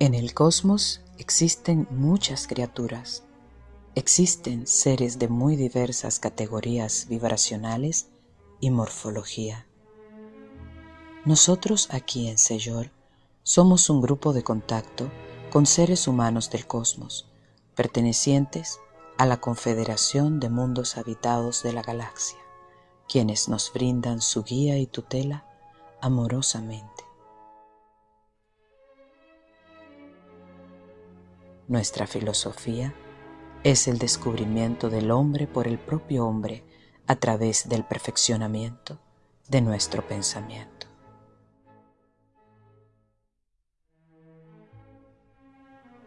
En el cosmos existen muchas criaturas. Existen seres de muy diversas categorías vibracionales y morfología. Nosotros aquí en Seyor somos un grupo de contacto con seres humanos del cosmos, pertenecientes a la Confederación de Mundos Habitados de la Galaxia, quienes nos brindan su guía y tutela amorosamente. Nuestra filosofía es el descubrimiento del hombre por el propio hombre a través del perfeccionamiento de nuestro pensamiento.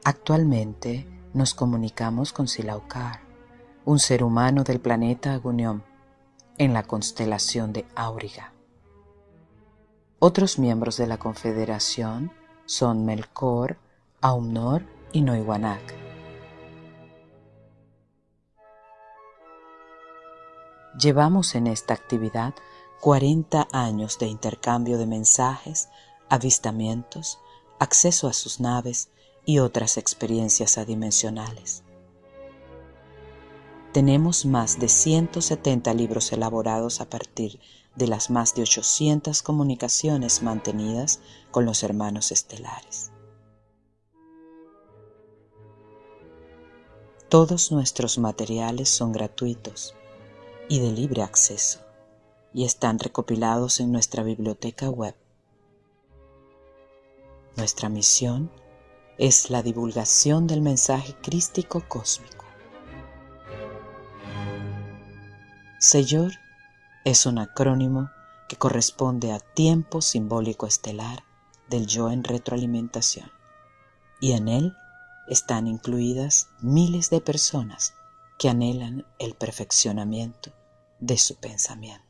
Actualmente nos comunicamos con Silaukar, un ser humano del planeta Agunión, en la constelación de Auriga. Otros miembros de la Confederación son Melkor, Aumnor y Noiwanak. Llevamos en esta actividad 40 años de intercambio de mensajes, avistamientos, acceso a sus naves y otras experiencias adimensionales. Tenemos más de 170 libros elaborados a partir de las más de 800 comunicaciones mantenidas con los hermanos estelares. Todos nuestros materiales son gratuitos y de libre acceso y están recopilados en nuestra biblioteca web. Nuestra misión es la divulgación del mensaje crístico cósmico. Seyor es un acrónimo que corresponde a tiempo simbólico estelar del yo en retroalimentación y en él están incluidas miles de personas que anhelan el perfeccionamiento de su pensamiento.